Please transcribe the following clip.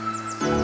Música